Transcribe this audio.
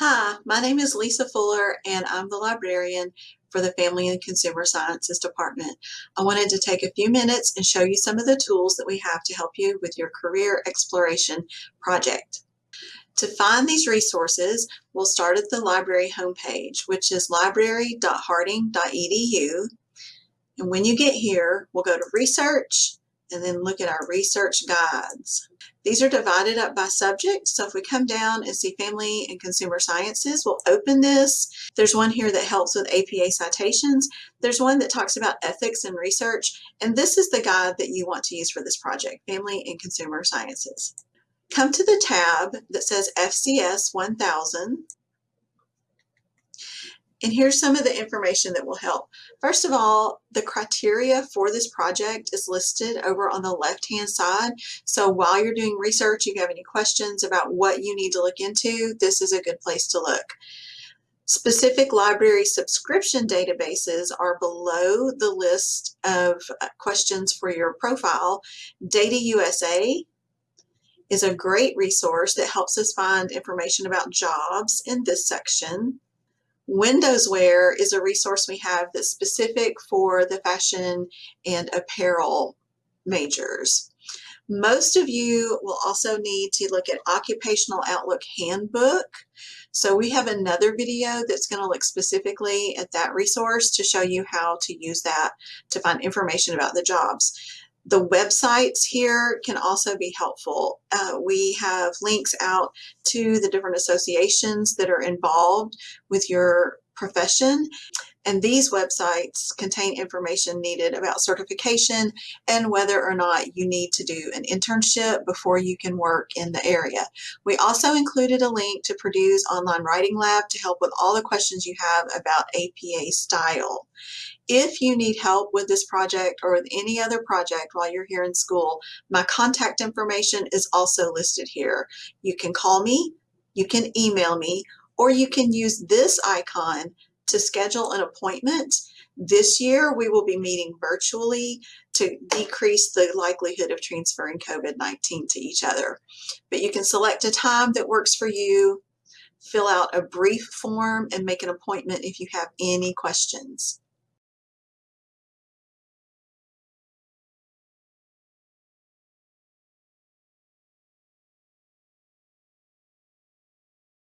Hi, my name is Lisa Fuller and I'm the librarian for the Family and Consumer Sciences Department. I wanted to take a few minutes and show you some of the tools that we have to help you with your career exploration project. To find these resources, we'll start at the library homepage, which is library.harding.edu. And when you get here, we'll go to research and then look at our research guides. These are divided up by subject. So if we come down and see family and consumer sciences, we'll open this. There's one here that helps with APA citations. There's one that talks about ethics and research. And this is the guide that you want to use for this project, family and consumer sciences. Come to the tab that says FCS 1000 and here's some of the information that will help. First of all, the criteria for this project is listed over on the left-hand side. So while you're doing research, if you have any questions about what you need to look into, this is a good place to look. Specific library subscription databases are below the list of uh, questions for your profile. Data USA is a great resource that helps us find information about jobs in this section. WindowsWear is a resource we have that's specific for the fashion and apparel majors. Most of you will also need to look at Occupational Outlook Handbook. So we have another video that's going to look specifically at that resource to show you how to use that to find information about the jobs. The websites here can also be helpful. Uh, we have links out to the different associations that are involved with your profession. And these websites contain information needed about certification and whether or not you need to do an internship before you can work in the area. We also included a link to Purdue's Online Writing Lab to help with all the questions you have about APA style. If you need help with this project or with any other project while you're here in school, my contact information is also listed here. You can call me, you can email me, or you can use this icon to schedule an appointment. This year, we will be meeting virtually to decrease the likelihood of transferring COVID-19 to each other. But you can select a time that works for you, fill out a brief form, and make an appointment if you have any questions.